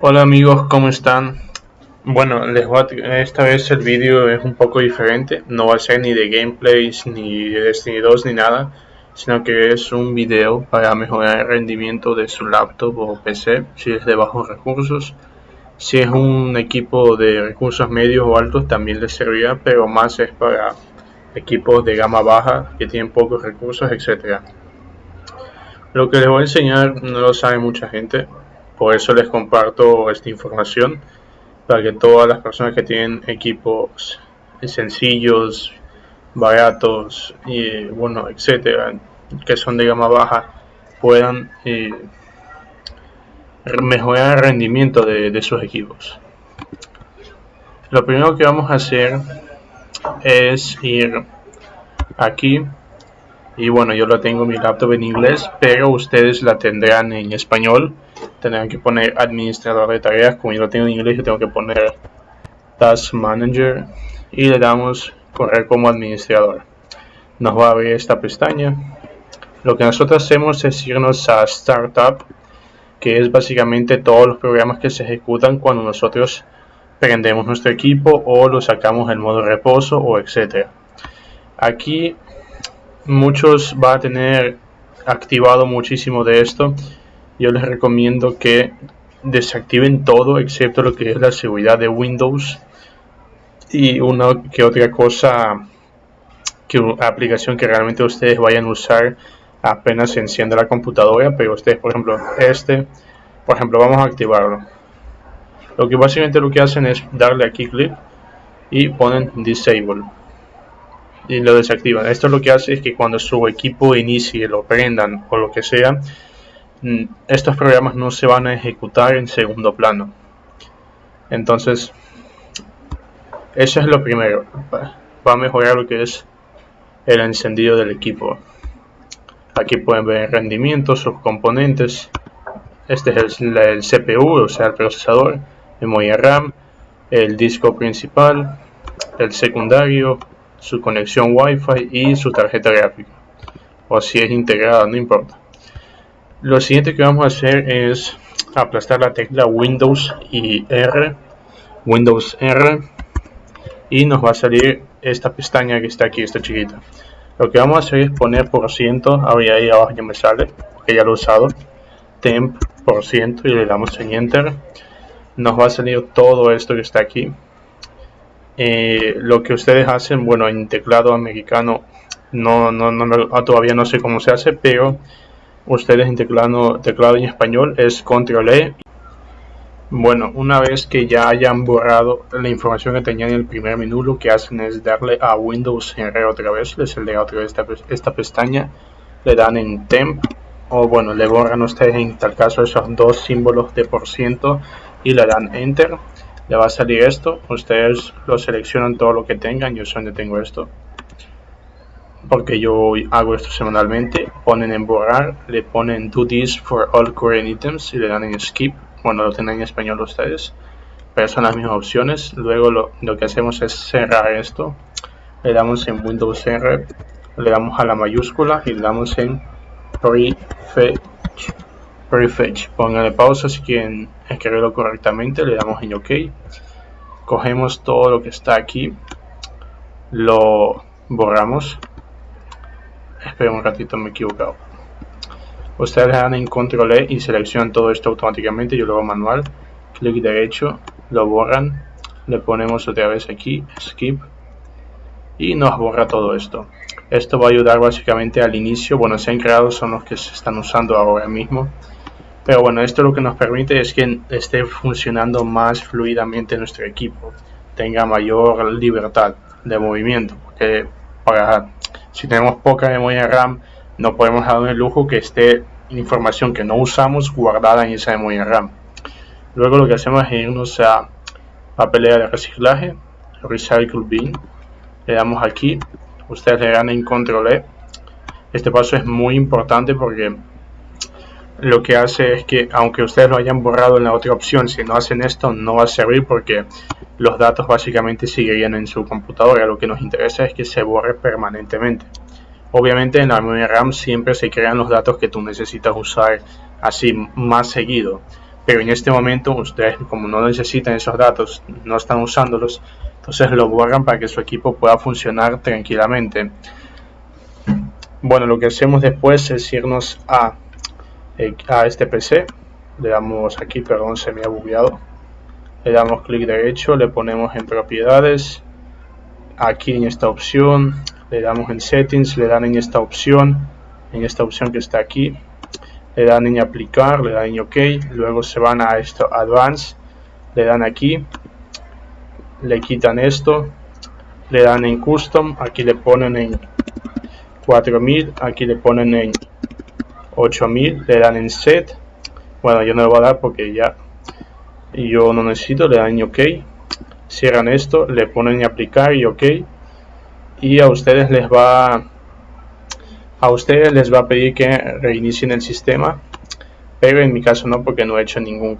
Hola amigos, ¿cómo están? Bueno, les voy a, esta vez el vídeo es un poco diferente, no va a ser ni de gameplays, ni de Destiny 2, ni nada, sino que es un video para mejorar el rendimiento de su laptop o PC, si es de bajos recursos. Si es un equipo de recursos medios o altos también les servirá, pero más es para equipos de gama baja que tienen pocos recursos, etc. Lo que les voy a enseñar no lo sabe mucha gente, por eso les comparto esta información para que todas las personas que tienen equipos sencillos, baratos y bueno, etcétera, que son de gama baja, puedan eh, mejorar el rendimiento de, sus equipos. Lo primero que vamos a hacer es ir aquí y bueno yo lo tengo mi laptop en inglés pero ustedes la tendrán en español tendrán que poner administrador de tareas como yo lo tengo en inglés yo tengo que poner task manager y le damos correr como administrador. Nos va a abrir esta pestaña. Lo que nosotros hacemos es irnos a startup que es básicamente todos los programas que se ejecutan cuando nosotros prendemos nuestro equipo o lo sacamos en modo reposo o etcétera. Aquí muchos va a tener activado muchísimo de esto yo les recomiendo que desactiven todo excepto lo que es la seguridad de Windows y una que otra cosa que aplicación que realmente ustedes vayan a usar apenas se enciende la computadora pero ustedes por ejemplo este por ejemplo vamos a activarlo lo que básicamente lo que hacen es darle aquí clic y ponen disable y lo desactivan. Esto lo que hace es que cuando su equipo inicie, lo prendan o lo que sea, estos programas no se van a ejecutar en segundo plano. Entonces, eso es lo primero. Va a mejorar lo que es el encendido del equipo. Aquí pueden ver el rendimiento, sus componentes. Este es el, el CPU, o sea, el procesador, memoria RAM, el disco principal, el secundario, su conexión Wi-Fi y su tarjeta gráfica. O si es integrada, no importa. Lo siguiente que vamos a hacer es aplastar la tecla Windows y R. Windows R. Y nos va a salir esta pestaña que está aquí, esta chiquita. Lo que vamos a hacer es poner por ciento, ahí abajo ya me sale, porque ya lo he usado, temp por ciento y le damos en enter. Nos va a salir todo esto que está aquí eh, lo que ustedes hacen, bueno, en teclado americano no, no, no, todavía no sé cómo se hace, pero ustedes en teclado, en español es control E. Bueno, una vez que ya hayan borrado la información que tenían en el primer menú, lo que hacen es darle a Windows R otra vez, les le otra vez esta, esta pestaña, le dan en temp, o bueno, le borran ustedes en tal caso esos dos símbolos de por ciento y le dan enter le va a salir esto ustedes lo seleccionan todo lo que tengan yo donde tengo esto porque yo hago esto semanalmente ponen en borrar le ponen do this for all current items y le dan en skip bueno lo tienen en español ustedes pero son las mismas opciones. Luego lo, lo que hacemos es cerrar esto le damos en Windows R le damos a la mayúscula y le damos en prefetch prefetch. Pónganle pausa si quieren escribirlo correctamente le damos en ok. Cogemos todo lo que está aquí lo borramos esperen un ratito me he equivocado. Ustedes le dan en control E y seleccionan todo esto automáticamente. Yo lo hago manual. Clic derecho lo borran. Le ponemos otra vez aquí skip. Y nos borra todo esto. Esto va a ayudar básicamente al inicio. Bueno se han creado son los que se están usando ahora mismo. Pero bueno, esto lo que nos permite es que esté funcionando más fluidamente nuestro equipo, tenga mayor libertad de movimiento, porque para, si tenemos poca memoria RAM, no podemos dar el lujo que esté información que no usamos guardada en esa memoria RAM. Luego lo que hacemos es irnos a papelera de reciclaje, Recycle Bin, le damos aquí, ustedes le dan en Control E. Este paso es muy importante porque lo que hace es que aunque ustedes lo hayan borrado en la otra opción, si no hacen esto no va a servir porque los datos básicamente seguirían en su computadora. Lo que nos interesa es que se borre permanentemente. Obviamente en la memoria RAM siempre se crean los datos que tú necesitas usar así más seguido. pero en este momento ustedes como no necesitan esos datos, no están usándolos, entonces lo borran para que su equipo pueda funcionar tranquilamente. Bueno, lo que hacemos después es irnos a, eh, a este PC, le damos aquí, perdón, se me ha bugueado, le damos clic derecho, le ponemos en propiedades, aquí en esta opción, le damos en settings, le dan en esta opción, en esta opción que está aquí, le dan en aplicar, le dan en ok, luego se van a esto advance, le dan aquí, le quitan esto, le dan en custom, aquí le ponen en 4000, aquí le ponen en 8000, le dan en set, bueno yo no lo voy a dar porque ya yo no necesito, le dan ok, cierran esto, le ponen en aplicar y ok, y a ustedes les va a ustedes les va a pedir que reinicien el sistema. Pero en mi caso no porque no he hecho ningún